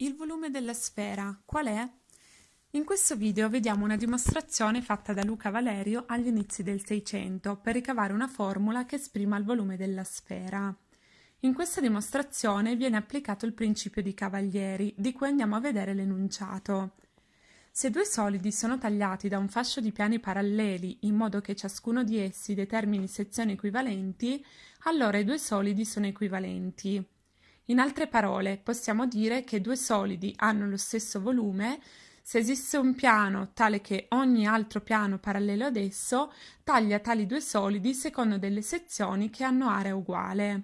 Il volume della sfera qual è? In questo video vediamo una dimostrazione fatta da Luca Valerio agli inizi del Seicento per ricavare una formula che esprima il volume della sfera. In questa dimostrazione viene applicato il principio di Cavalieri, di cui andiamo a vedere l'enunciato. Se due solidi sono tagliati da un fascio di piani paralleli in modo che ciascuno di essi determini sezioni equivalenti, allora i due solidi sono equivalenti. In altre parole, possiamo dire che due solidi hanno lo stesso volume se esiste un piano tale che ogni altro piano parallelo ad esso taglia tali due solidi secondo delle sezioni che hanno area uguale.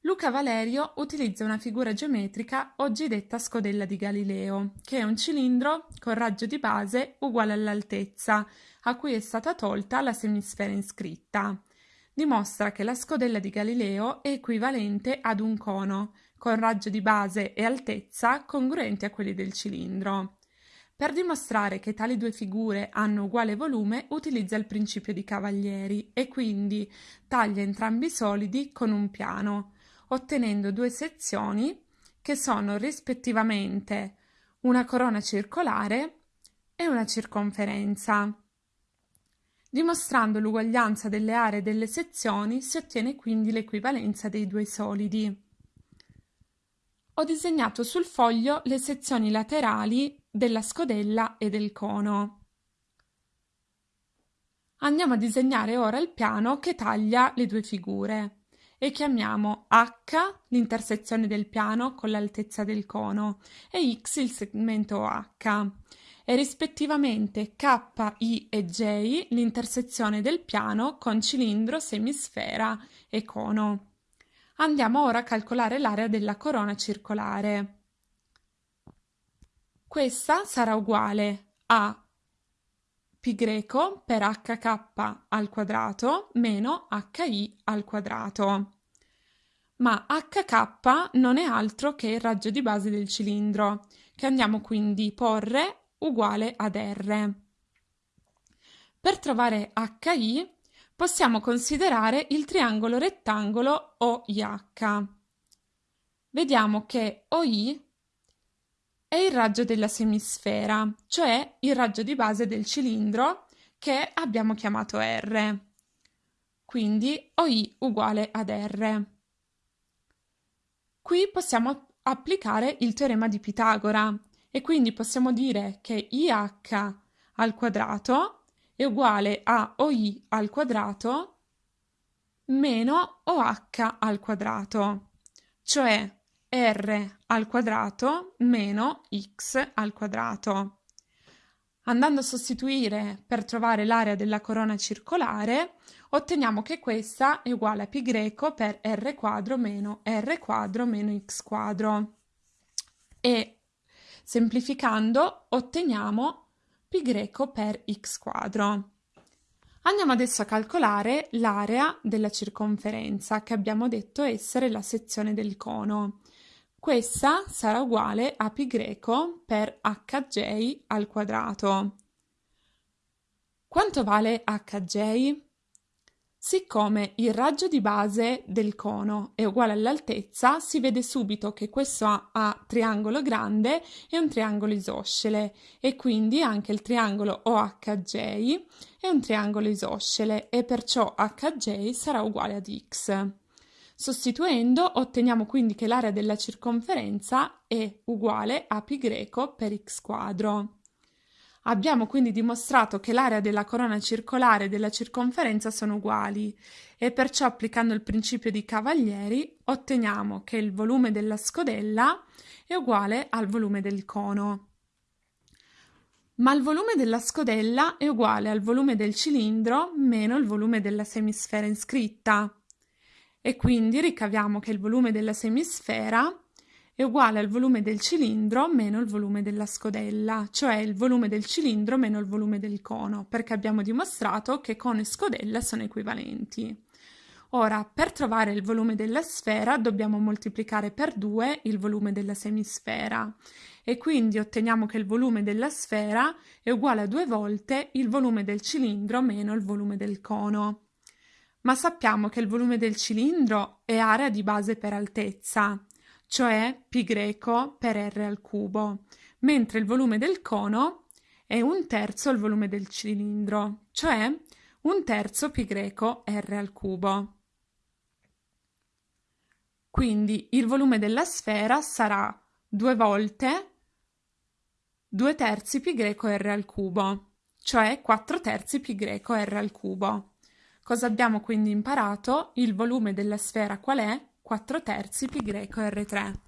Luca Valerio utilizza una figura geometrica oggi detta scodella di Galileo, che è un cilindro con raggio di base uguale all'altezza, a cui è stata tolta la semisfera iscritta dimostra che la scodella di Galileo è equivalente ad un cono, con raggio di base e altezza congruenti a quelli del cilindro. Per dimostrare che tali due figure hanno uguale volume, utilizza il principio di Cavalieri e quindi taglia entrambi i solidi con un piano, ottenendo due sezioni che sono rispettivamente una corona circolare e una circonferenza. Dimostrando l'uguaglianza delle aree delle sezioni si ottiene quindi l'equivalenza dei due solidi. Ho disegnato sul foglio le sezioni laterali della scodella e del cono. Andiamo a disegnare ora il piano che taglia le due figure e chiamiamo H l'intersezione del piano con l'altezza del cono e X il segmento H e rispettivamente K, I e J l'intersezione del piano con cilindro, semisfera e cono. Andiamo ora a calcolare l'area della corona circolare. Questa sarà uguale a π per hk al quadrato meno hi al quadrato. Ma hk non è altro che il raggio di base del cilindro, che andiamo quindi a porre uguale ad R. Per trovare HI possiamo considerare il triangolo rettangolo OIH. Vediamo che OI è il raggio della semisfera, cioè il raggio di base del cilindro che abbiamo chiamato R. Quindi OI uguale ad R. Qui possiamo applicare il teorema di Pitagora, e quindi possiamo dire che IH al quadrato è uguale a OI al quadrato meno OH al quadrato, cioè R al quadrato meno X al quadrato. Andando a sostituire per trovare l'area della corona circolare, otteniamo che questa è uguale a π per R quadro meno R quadro meno X quadro. E Semplificando otteniamo π per x quadro. Andiamo adesso a calcolare l'area della circonferenza che abbiamo detto essere la sezione del cono. Questa sarà uguale a π per hj al quadrato. Quanto vale hj? Siccome il raggio di base del cono è uguale all'altezza, si vede subito che questo ha, triangolo grande e un triangolo isoscele e quindi anche il triangolo OHJ è un triangolo isoscele e perciò HJ sarà uguale ad x. Sostituendo otteniamo quindi che l'area della circonferenza è uguale a π greco per x quadro. Abbiamo quindi dimostrato che l'area della corona circolare e della circonferenza sono uguali e perciò applicando il principio di Cavalieri otteniamo che il volume della scodella è uguale al volume del cono. Ma il volume della scodella è uguale al volume del cilindro meno il volume della semisfera iscritta e quindi ricaviamo che il volume della semisfera è uguale al volume del cilindro meno il volume della scodella, cioè il volume del cilindro meno il volume del cono, perché abbiamo dimostrato che cono e scodella sono equivalenti. Ora, per trovare il volume della sfera dobbiamo moltiplicare per 2 il volume della semisfera e quindi otteniamo che il volume della sfera è uguale a due volte il volume del cilindro meno il volume del cono. Ma sappiamo che il volume del cilindro è area di base per altezza, cioè π greco per r al cubo, mentre il volume del cono è un terzo il volume del cilindro, cioè un terzo π greco r al cubo. Quindi il volume della sfera sarà due volte 2 terzi π greco r al cubo, cioè 4 terzi π greco r al cubo. Cosa abbiamo quindi imparato? Il volume della sfera qual è? 4 terzi π greco r3.